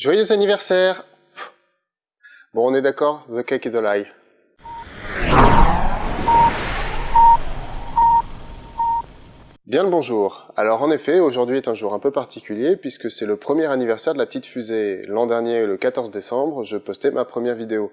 Joyeux anniversaire Bon, on est d'accord, the cake is a lie. Bien le bonjour. Alors en effet, aujourd'hui est un jour un peu particulier puisque c'est le premier anniversaire de la petite fusée. L'an dernier, le 14 décembre, je postais ma première vidéo.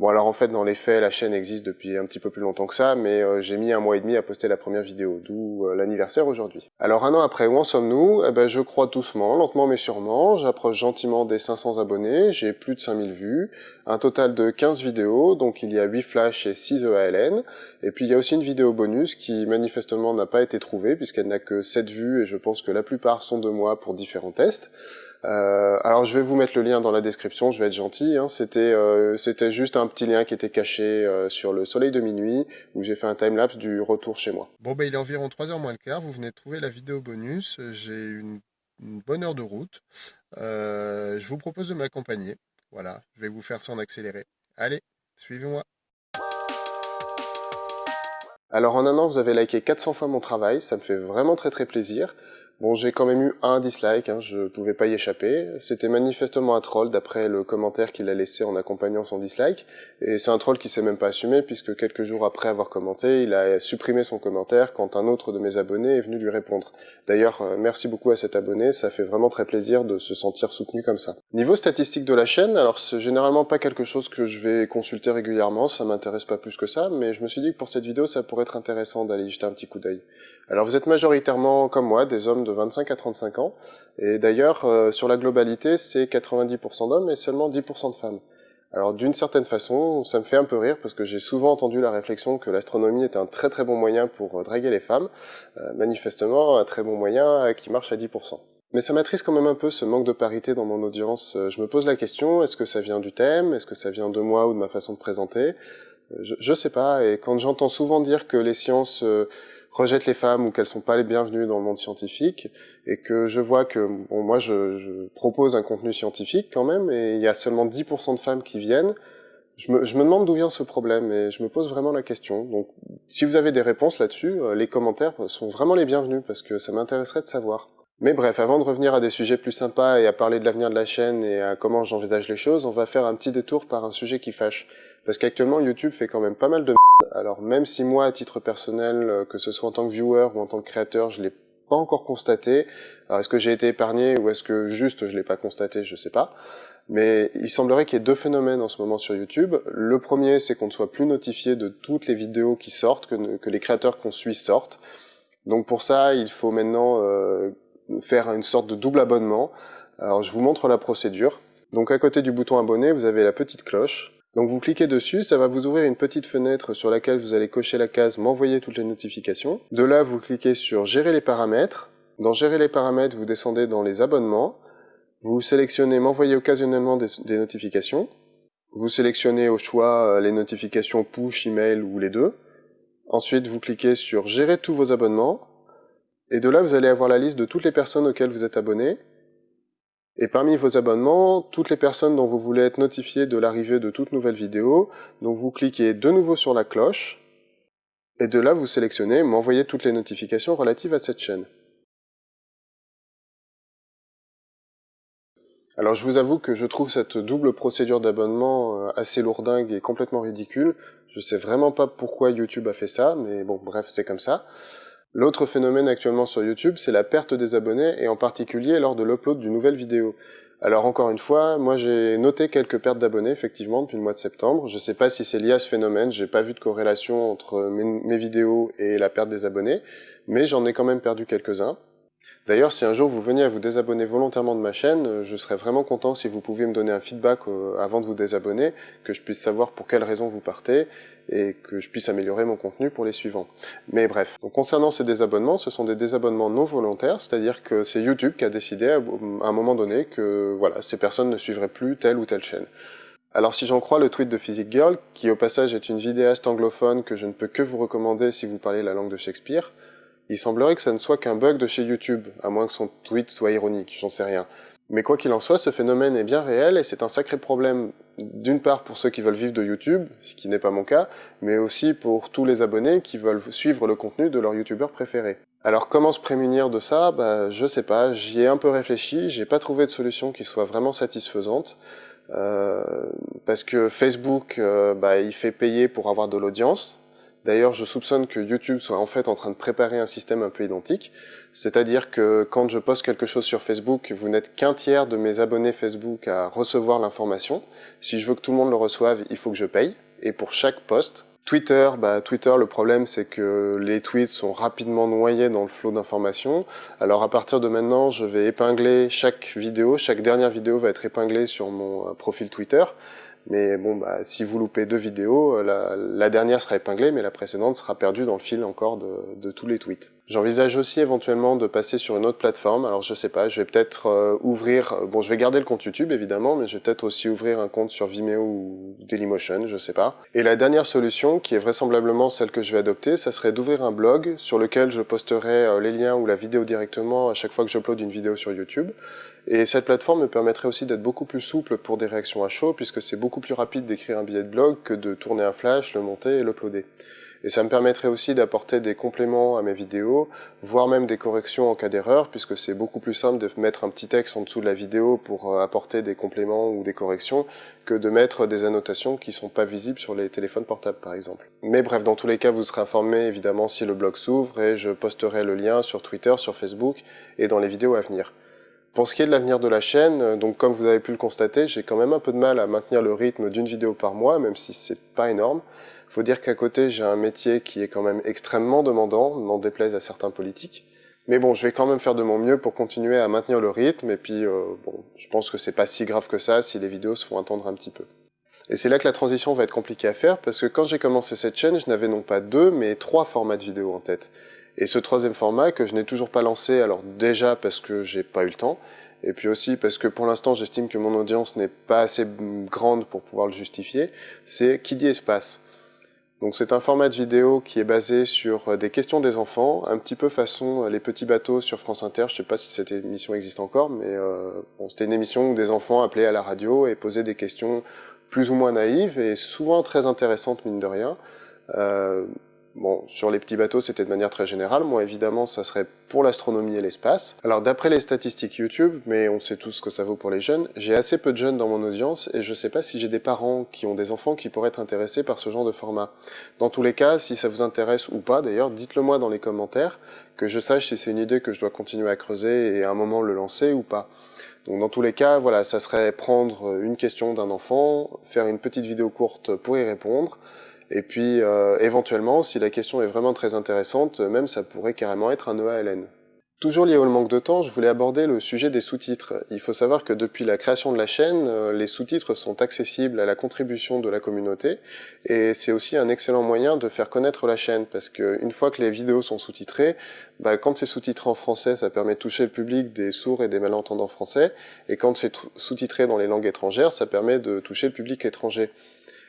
Bon alors en fait dans les faits la chaîne existe depuis un petit peu plus longtemps que ça mais euh, j'ai mis un mois et demi à poster la première vidéo, d'où euh, l'anniversaire aujourd'hui. Alors un an après où en sommes-nous? Eh ben, Je crois doucement, lentement mais sûrement, j'approche gentiment des 500 abonnés, j'ai plus de 5000 vues, un total de 15 vidéos, donc il y a 8 flash et 6 EALN, et puis il y a aussi une vidéo bonus qui manifestement n'a pas été trouvée puisqu'elle n'a que 7 vues et je pense que la plupart sont de moi pour différents tests. Euh, alors je vais vous mettre le lien dans la description, je vais être gentil. Hein. C'était euh, c'était juste un petit lien qui était caché euh, sur le soleil de minuit où j'ai fait un timelapse du retour chez moi. Bon ben il est environ 3h moins le quart, vous venez de trouver la vidéo bonus, j'ai une, une, bonne heure de route. je vous propose de m'accompagner. Voilà, je vais vous faire ça en accéléré. Allez, suivez-moi. Alors en un an, vous avez liké 400 fois mon travail, ça me fait vraiment très très plaisir. Bon, j'ai quand même eu un dislike, hein, je pouvais pas y échapper. C'était manifestement un troll d'après le commentaire qu'il a laissé en accompagnant son dislike. Et c'est un troll qui s'est même pas assumé puisque quelques jours après avoir commenté, il a supprimé son commentaire quand un autre de mes abonnés est venu lui répondre. D'ailleurs, euh, merci beaucoup à cet abonné, ça fait vraiment très plaisir de se sentir soutenu comme ça. Niveau statistique de la chaîne, alors c'est généralement pas quelque chose que je vais consulter régulièrement, ça m'intéresse pas plus que ça, mais je me suis dit que pour cette vidéo, ça pourrait être intéressant d'aller jeter un petit coup d'œil. Alors vous êtes majoritairement, comme moi, des hommes de 25 à 35 ans. Et d'ailleurs, euh, sur la globalité, c'est 90% d'hommes et seulement 10% de femmes. Alors d'une certaine façon, ça me fait un peu rire parce que j'ai souvent entendu la réflexion que l'astronomie est un très très bon moyen pour euh, draguer les femmes. Euh, manifestement, un très bon moyen qui marche à 10%. Mais ça m'attriste quand même un peu ce manque de parité dans mon audience. Je me pose la question, est-ce que ça vient du thème? Est-ce que ça vient de moi ou de ma façon de présenter? Je, je sais pas, et quand j'entends souvent dire que les sciences rejettent les femmes ou qu'elles sont pas les bienvenues dans le monde scientifique et que je vois que bon moi je, je propose un contenu scientifique quand même et il y a seulement 10% de femmes qui viennent. Je me, je me demande d'où vient ce problème et je me pose vraiment la question. Donc si vous avez des réponses là-dessus euh, les commentaires sont vraiment les bienvenus parce que ça m'intéresserait de savoir mais bref, avant de revenir à des sujets plus sympas et à parler de l'avenir de la chaîne et à comment j'envisage les choses, on va faire un petit détour par un sujet qui fâche. Parce qu'actuellement, YouTube fait quand même pas mal de alors même si moi, à titre personnel, euh, que ce soit en tant que viewer ou en tant que créateur, je l'ai pas encore constaté. Alors est-ce que j'ai été épargné ou est-ce que juste je l'ai pas constaté, je sais pas. Mais il semblerait qu'il y ait deux phénomènes en ce moment sur YouTube. Le premier, c'est qu'on ne soit plus notifié de toutes les vidéos qui sortent, que, que les créateurs qu'on suit sortent. Donc pour ça, il faut maintenant euh, faire une sorte de double abonnement. Alors je vous montre la procédure. Donc à côté du bouton abonné, vous avez la petite cloche. Donc vous cliquez dessus, ça va vous ouvrir une petite fenêtre sur laquelle vous allez cocher la case m'envoyer toutes les notifications. De là, vous cliquez sur gérer les paramètres. Dans gérer les paramètres, vous descendez dans les abonnements. Vous sélectionnez m'envoyer occasionnellement des, notifications. Vous sélectionnez au choix euh, les notifications push, email ou les deux. Ensuite, vous cliquez sur gérer tous vos abonnements. Et de là, vous allez avoir la liste de toutes les personnes auxquelles vous êtes abonné. Et parmi vos abonnements, toutes les personnes dont vous voulez être notifié de l'arrivée de toute nouvelle vidéo, donc vous cliquez de nouveau sur la cloche, et de là vous sélectionnez m'envoyer toutes les notifications relatives à cette chaîne. Alors je vous avoue que je trouve cette double procédure d'abonnement euh, assez lourdingue et complètement ridicule. Je sais vraiment pas pourquoi YouTube a fait ça, mais bon bref c'est comme ça. L'autre phénomène actuellement sur YouTube, c'est la perte des abonnés, et en particulier lors de l'upload d'une nouvelle vidéo. Alors encore une fois, moi j'ai noté quelques pertes d'abonnés effectivement depuis le mois de septembre. Je sais pas si c'est lié à ce phénomène, j'ai pas vu de corrélation entre mes, mes vidéos et la perte des abonnés, mais j'en ai quand même perdu quelques-uns. D'ailleurs, si un jour vous veniez à vous désabonner volontairement de ma chaîne, euh, je serais vraiment content si vous pouviez me donner un feedback euh, avant de vous désabonner, que je puisse savoir pour quelles raisons vous partez, et que je puisse améliorer mon contenu pour les suivants. Mais bref, concernant ces désabonnements, ce sont des désabonnements non volontaires, c'est-à-dire que c'est YouTube qui a décidé à un moment donné que voilà, ces personnes ne suivraient plus telle ou telle chaîne. Alors si j'en crois le tweet de Physique Girl, qui au passage est une vidéaste anglophone que je ne peux que vous recommander si vous parlez la langue de Shakespeare, il semblerait que ça ne soit qu'un bug de chez YouTube, à moins que son tweet soit ironique, j'en sais rien. Mais quoi qu'il en soit, ce phénomène est bien réel et c'est un sacré problème, d'une part pour ceux qui veulent vivre de YouTube, ce qui n'est pas mon cas, mais aussi pour tous les abonnés qui veulent suivre le contenu de leur YouTubeur préféré. Alors comment se prémunir de ça? Bah, Je sais pas, j'y ai un peu réfléchi, j'ai pas trouvé de solution qui soit vraiment satisfaisante. Euh, parce que Facebook, euh, bah, il fait payer pour avoir de l'audience. D'ailleurs, je soupçonne que YouTube soit en fait en train de préparer un système un peu identique. C'est-à-dire que quand je poste quelque chose sur Facebook, vous n'êtes qu'un tiers de mes abonnés Facebook à recevoir l'information. Si je veux que tout le monde le reçoive, il faut que je paye. Et pour chaque poste, Twitter, bah Twitter, le problème c'est que les tweets sont rapidement noyés dans le flot d'informations. Alors à partir de maintenant, je vais épingler chaque vidéo, chaque dernière vidéo va être épinglée sur mon euh, profil Twitter. Mais bon, bah, si vous loupez deux vidéos, euh, la, dernière sera épinglée, mais la précédente sera perdue dans le fil encore de, tous les tweets. J'envisage aussi éventuellement de passer sur une autre plateforme. Alors je sais pas, je vais peut-être euh, ouvrir... Bon, je vais garder le compte YouTube évidemment, mais je vais peut-être aussi ouvrir un compte sur Vimeo ou Dailymotion, je sais pas. Et la dernière solution, qui est vraisemblablement celle que je vais adopter, ça serait d'ouvrir un blog sur lequel je posterai euh, les liens ou la vidéo directement à chaque fois que j'upload une vidéo sur YouTube. Et cette plateforme me permettrait aussi d'être beaucoup plus souple pour des réactions à chaud, puisque c'est beaucoup plus rapide d'écrire un billet de blog que de tourner un flash, le monter et l'uploader. Et ça me permettrait aussi d'apporter des compléments à mes vidéos, voire même des corrections en cas d'erreur, puisque c'est beaucoup plus simple de mettre un petit texte en dessous de la vidéo pour euh, apporter des compléments ou des corrections, que de mettre des annotations qui sont pas visibles sur les téléphones portables par exemple. Mais bref, dans tous les cas, vous serez informé évidemment si le blog s'ouvre et je posterai le lien sur Twitter, sur Facebook et dans les vidéos à venir. Pour ce qui est de l'avenir de la chaîne, euh, donc comme vous avez pu le constater, j'ai quand même un peu de mal à maintenir le rythme d'une vidéo par mois, même si c'est pas énorme. Faut dire qu'à côté, j'ai un métier qui est quand même extrêmement demandant, n'en déplaise à certains politiques. Mais bon, je vais quand même faire de mon mieux pour continuer à maintenir le rythme, et puis euh, bon, je pense que c'est pas si grave que ça si les vidéos se font attendre un petit peu. Et c'est là que la transition va être compliquée à faire, parce que quand j'ai commencé cette chaîne, je n'avais non pas deux, mais trois formats de vidéos en tête. Et ce troisième format que je n'ai toujours pas lancé, alors déjà parce que j'ai pas eu le temps, et puis aussi parce que pour l'instant j'estime que mon audience n'est pas assez grande pour pouvoir le justifier, c'est qui dit espace. Donc c'est un format de vidéo qui est basé sur euh, des questions des enfants, un petit peu façon euh, les petits bateaux sur France Inter. Je sais pas si cette émission existe encore, mais euh, bon, c'était une émission où des enfants appelaient à la radio et posaient des questions plus ou moins naïves et souvent très intéressantes mine de rien. Euh, Bon, sur les petits bateaux, c'était de manière très générale. Moi, évidemment, ça serait pour l'astronomie et l'espace. Alors, d'après les statistiques YouTube, mais on sait tous ce que ça vaut pour les jeunes, j'ai assez peu de jeunes dans mon audience et je sais pas si j'ai des parents qui ont des enfants qui pourraient être intéressés par ce genre de format. Dans tous les cas, si ça vous intéresse ou pas, d'ailleurs, dites-le moi dans les commentaires, que je sache si c'est une idée que je dois continuer à creuser et à un moment le lancer ou pas. Donc dans tous les cas, voilà, ça serait prendre une question d'un enfant, faire une petite vidéo courte pour y répondre, et puis, euh, éventuellement, si la question est vraiment très intéressante, même ça pourrait carrément être un EALN. Toujours lié au manque de temps, je voulais aborder le sujet des sous-titres. Il faut savoir que depuis la création de la chaîne, euh, les sous-titres sont accessibles à la contribution de la communauté, et c'est aussi un excellent moyen de faire connaître la chaîne, parce qu'une fois que les vidéos sont sous-titrées, bah, quand c'est sous-titré en français, ça permet de toucher le public des sourds et des malentendants français, et quand c'est sous-titré dans les langues étrangères, ça permet de toucher le public étranger.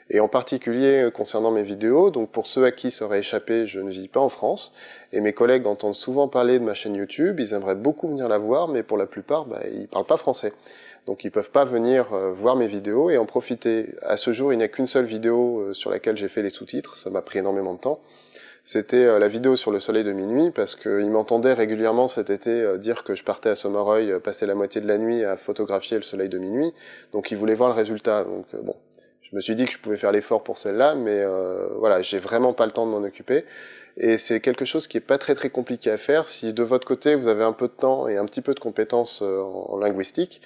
Et en particulier euh, concernant mes vidéos, donc pour ceux à qui ça aurait échappé, je ne vis pas en France, et mes collègues entendent souvent parler de ma chaîne YouTube, ils aimeraient beaucoup venir la voir, mais pour la plupart, bah, ils parlent pas français. Donc ils peuvent pas venir euh, voir mes vidéos et en profiter. À ce jour, il n'y a qu'une seule vidéo euh, sur laquelle j'ai fait les sous-titres, ça m'a pris énormément de temps. C'était la vidéo sur le soleil de minuit, parce qu'ils m'entendaient régulièrement cet été dire que je partais à Sommereuil, passer la moitié de la nuit à photographier le soleil de minuit, donc ils voulaient voir le résultat. Donc bon, je me suis dit que je pouvais faire l'effort pour celle-là, mais euh, voilà, j'ai vraiment pas le temps de m'en occuper. Et c'est quelque chose qui est pas très très compliqué à faire. Si de votre côté vous avez un peu de temps et un petit peu de compétences euh, en, linguistique,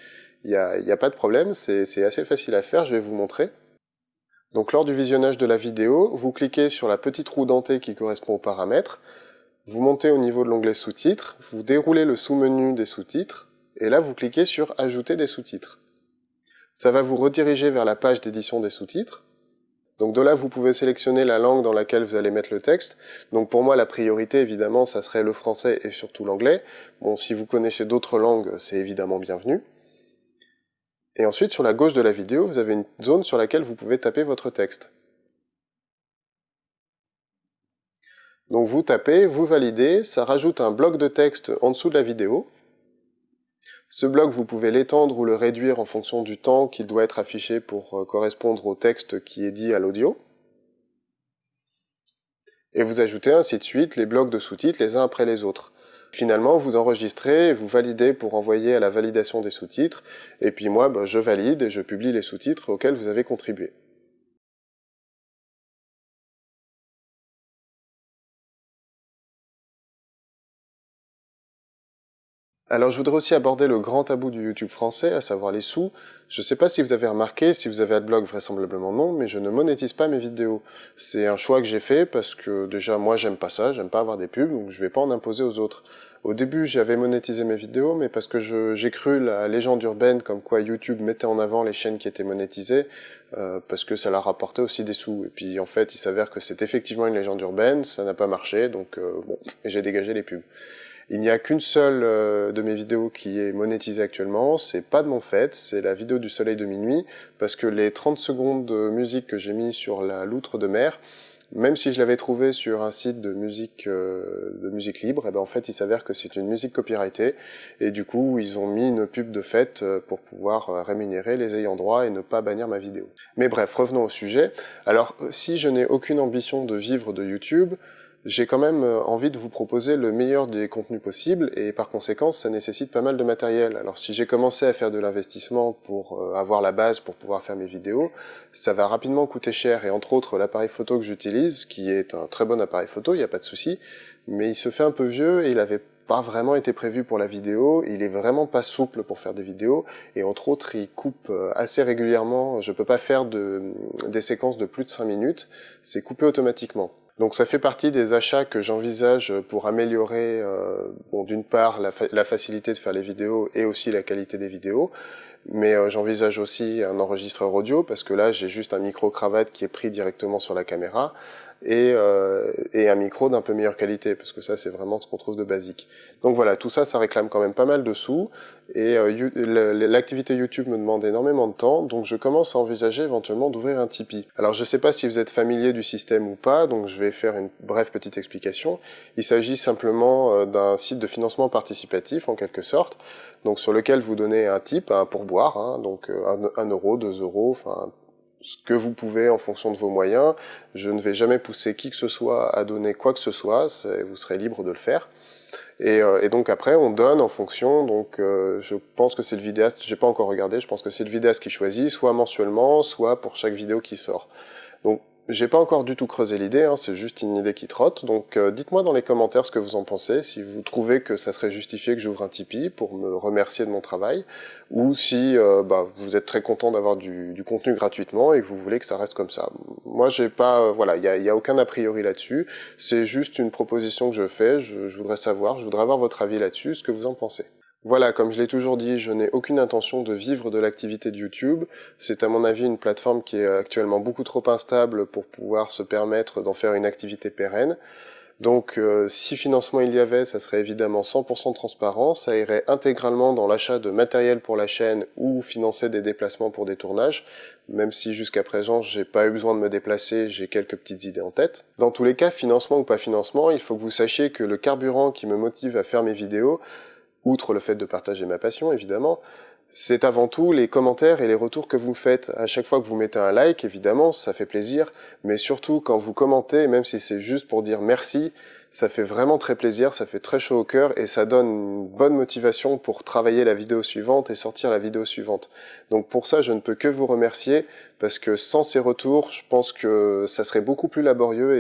il n'y a, a pas de problème, c'est assez facile à faire, je vais vous montrer. Donc lors du visionnage de la vidéo, vous cliquez sur la petite roue dentée qui correspond aux paramètres, vous montez au niveau de l'onglet sous-titres, vous déroulez le sous-menu des sous-titres, et là vous cliquez sur ajouter des sous-titres ça va vous rediriger vers la page d'édition des sous-titres. Donc de là, vous pouvez sélectionner la langue dans laquelle vous allez mettre le texte. Donc pour moi, la priorité, évidemment, ça serait le français et surtout l'anglais. Bon, si vous connaissez d'autres langues, c'est évidemment bienvenu. Et ensuite, sur la gauche de la vidéo, vous avez une zone sur laquelle vous pouvez taper votre texte. Donc vous tapez, vous validez, ça rajoute un bloc de texte en dessous de la vidéo. Ce bloc, vous pouvez l'étendre ou le réduire en fonction du temps qu'il doit être affiché pour euh, correspondre au texte qui est dit à l'audio. Et vous ajoutez ainsi de suite les blocs de sous-titres les uns après les autres. Finalement, vous enregistrez, vous validez pour envoyer à la validation des sous-titres, et puis moi, bah, je valide et je publie les sous-titres auxquels vous avez contribué. Alors je voudrais aussi aborder le grand tabou du YouTube français, à savoir les sous. Je sais pas si vous avez remarqué, si vous avez Adblock, vraisemblablement non, mais je ne monétise pas mes vidéos. C'est un choix que j'ai fait parce que déjà moi j'aime pas ça, j'aime pas avoir des pubs, donc je vais pas en imposer aux autres. Au début j'avais monétisé mes vidéos, mais parce que j'ai cru la légende urbaine comme quoi YouTube mettait en avant les chaînes qui étaient monétisées, euh, parce que ça leur rapportait aussi des sous. Et puis en fait il s'avère que c'est effectivement une légende urbaine, ça n'a pas marché, donc euh, bon, j'ai dégagé les pubs. Il n'y a qu'une seule euh, de mes vidéos qui est monétisée actuellement, c'est pas de mon fait, c'est la vidéo du soleil de minuit, parce que les 30 secondes de musique que j'ai mis sur la loutre de mer, même si je l'avais trouvé sur un site de musique euh, de musique libre, eh ben en fait il s'avère que c'est une musique copyrightée et du coup ils ont mis une pub de fête euh, pour pouvoir rémunérer les ayants droit et ne pas bannir ma vidéo. Mais bref, revenons au sujet. Alors si je n'ai aucune ambition de vivre de YouTube, j'ai quand même euh, envie de vous proposer le meilleur des contenus possibles et par conséquent ça nécessite pas mal de matériel. Alors si j'ai commencé à faire de l'investissement pour euh, avoir la base pour pouvoir faire mes vidéos, ça va rapidement coûter cher. Et entre autres l'appareil photo que j'utilise, qui est un très bon appareil photo, il n'y a pas de souci, mais il se fait un peu vieux et il avait pas vraiment été prévu pour la vidéo, il est vraiment pas souple pour faire des vidéos, et entre autres il coupe euh, assez régulièrement, je peux pas faire de, des séquences de plus de 5 minutes, c'est coupé automatiquement. Donc ça fait partie des achats que j'envisage pour améliorer, euh, bon, d'une part la, la, facilité de faire les vidéos et aussi la qualité des vidéos, mais euh, j'envisage aussi un enregistreur audio parce que là j'ai juste un micro cravate qui est pris directement sur la caméra et, euh, et un micro d'un peu meilleure qualité, parce que ça c'est vraiment ce qu'on trouve de basique. Donc voilà, tout ça, ça réclame quand même pas mal de sous, et euh, l'activité YouTube me demande énormément de temps, donc je commence à envisager éventuellement d'ouvrir un Tipeee. Alors je sais pas si vous êtes familier du système ou pas, donc je vais faire une brève petite explication. Il s'agit simplement euh, d'un site de financement participatif en quelque sorte, donc sur lequel vous donnez un type, un pourboire, hein, donc euh, un, un euro, deux euros, enfin ce que vous pouvez en fonction de vos moyens. Je ne vais jamais pousser qui que ce soit à donner quoi que ce soit, vous serez libre de le faire. Et, euh, et donc après, on donne en fonction, donc euh, je pense que c'est le vidéaste, j'ai pas encore regardé, je pense que c'est le vidéaste qui choisit, soit mensuellement, soit pour chaque vidéo qui sort. Donc j'ai pas encore du tout creusé l'idée, hein, c'est juste une idée qui trotte, donc euh, dites-moi dans les commentaires ce que vous en pensez, si vous trouvez que ça serait justifié que j'ouvre un Tipeee pour me remercier de mon travail, ou si euh, bah, vous êtes très content d'avoir du, contenu gratuitement et que vous voulez que ça reste comme ça. Moi j'ai pas, euh, voilà, il y a, y a, aucun a priori là-dessus, c'est juste une proposition que je fais, je voudrais savoir, je voudrais avoir votre avis là-dessus, ce que vous en pensez? Voilà, comme je l'ai toujours dit, je n'ai aucune intention de vivre de l'activité de YouTube. C'est à mon avis une plateforme qui est actuellement beaucoup trop instable pour pouvoir se permettre d'en faire une activité pérenne. Donc euh, si financement il y avait, ça serait évidemment 100% transparent, ça irait intégralement dans l'achat de matériel pour la chaîne ou financer des déplacements pour des tournages, même si jusqu'à présent j'ai pas eu besoin de me déplacer, j'ai quelques petites idées en tête. Dans tous les cas, financement ou pas financement, il faut que vous sachiez que le carburant qui me motive à faire mes vidéos, outre le fait de partager ma passion évidemment, c'est avant tout les commentaires et les retours que vous faites. À chaque fois que vous mettez un like, évidemment, ça fait plaisir, mais surtout quand vous commentez, même si c'est juste pour dire merci, ça fait vraiment très plaisir, ça fait très chaud au cœur et ça donne une bonne motivation pour travailler la vidéo suivante et sortir la vidéo suivante. Donc pour ça, je ne peux que vous remercier parce que sans ces retours, je pense que ça serait beaucoup plus laborieux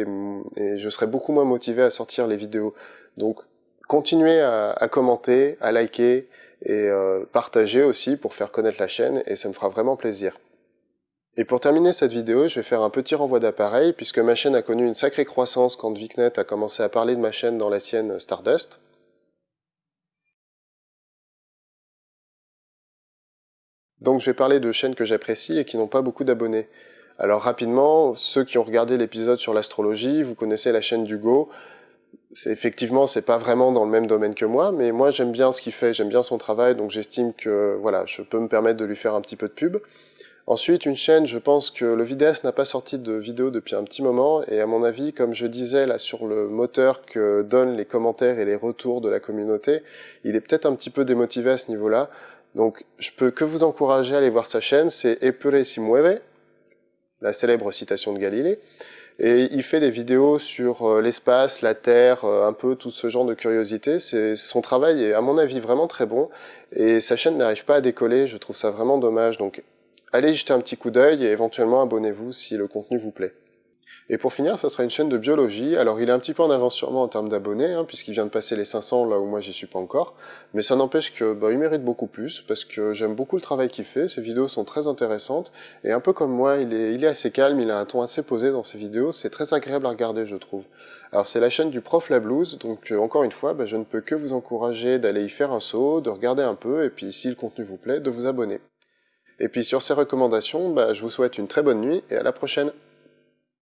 et, et je serais beaucoup moins motivé à sortir les vidéos. Donc continuez à, commenter, à liker et euh, partager aussi pour faire connaître la chaîne et ça me fera vraiment plaisir. Et pour terminer cette vidéo, je vais faire un petit renvoi d'appareil puisque ma chaîne a connu une sacrée croissance quand Vicnet a commencé à parler de ma chaîne dans la sienne Stardust. Donc je vais parler de chaînes que j'apprécie et qui n'ont pas beaucoup d'abonnés. Alors rapidement, ceux qui ont regardé l'épisode sur l'astrologie, vous connaissez la chaîne d'Hugo, c'est effectivement c'est pas vraiment dans le même domaine que moi, mais moi j'aime bien ce qu'il fait, j'aime bien son travail, donc j'estime que voilà, je peux me permettre de lui faire un petit peu de pub. Ensuite, une chaîne, je pense que le vidéaste n'a pas sorti de vidéo depuis un petit moment, et à mon avis, comme je disais là sur le moteur que donnent les commentaires et les retours de la communauté, il est peut-être un petit peu démotivé à ce niveau-là. Donc je peux que vous encourager à aller voir sa chaîne, c'est Epure si mueve, la célèbre citation de Galilée. Et il fait des vidéos sur euh, l'espace, la Terre, euh, un peu tout ce genre de curiosité. Son travail est à mon avis vraiment très bon et sa chaîne n'arrive pas à décoller, je trouve ça vraiment dommage. Donc allez jeter un petit coup d'œil et éventuellement abonnez-vous si le contenu vous plaît. Et pour finir, ça sera une chaîne de biologie. Alors il est un petit peu en avance moi en termes d'abonnés, hein, puisqu'il vient de passer les 500 là où moi j'y suis pas encore. Mais ça n'empêche que bah, il mérite beaucoup plus, parce que j'aime beaucoup le travail qu'il fait. Ses vidéos sont très intéressantes. Et un peu comme moi, il est, il est assez calme, il a un ton assez posé dans ses vidéos. C'est très agréable à regarder, je trouve. Alors c'est la chaîne du prof La Blues, donc euh, encore une fois, bah, je ne peux que vous encourager d'aller y faire un saut, de regarder un peu, et puis si le contenu vous plaît, de vous abonner. Et puis sur ces recommandations, bah, je vous souhaite une très bonne nuit et à la prochaine